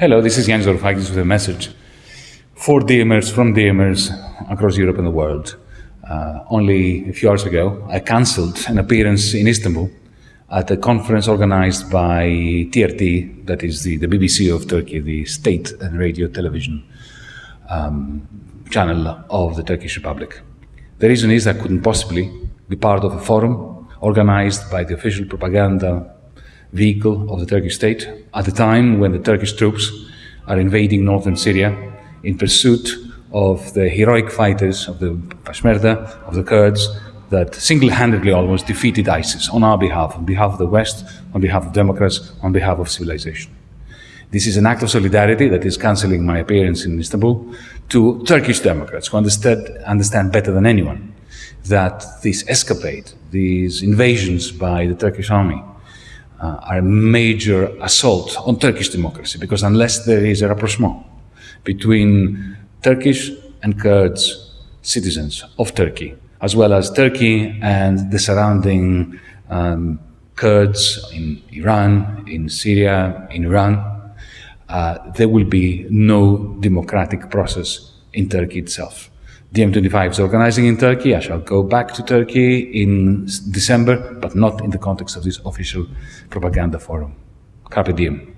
Hello, this is Yanis Varoufakis with a message for DiEMers from DiEMers across Europe and the world. Uh, only a few hours ago, I cancelled an appearance in Istanbul at a conference organized by TRT, that is the, the BBC of Turkey, the state and radio television um, channel of the Turkish Republic. The reason is I couldn't possibly be part of a forum organized by the official propaganda vehicle of the Turkish state at the time when the Turkish troops are invading northern Syria in pursuit of the heroic fighters of the Peshmerga, of the Kurds, that single-handedly almost defeated ISIS on our behalf, on behalf of the West, on behalf of Democrats, on behalf of civilization. This is an act of solidarity that is cancelling my appearance in Istanbul to Turkish Democrats who understand, understand better than anyone that this escapade, these invasions by the Turkish army, uh, are a major assault on Turkish democracy because unless there is a rapprochement between Turkish and Kurds citizens of Turkey, as well as Turkey and the surrounding um, Kurds in Iran, in Syria, in Iran, uh, there will be no democratic process in Turkey itself. DiEM25 is organizing in Turkey. I shall go back to Turkey in December, but not in the context of this official propaganda forum. Carpe diem.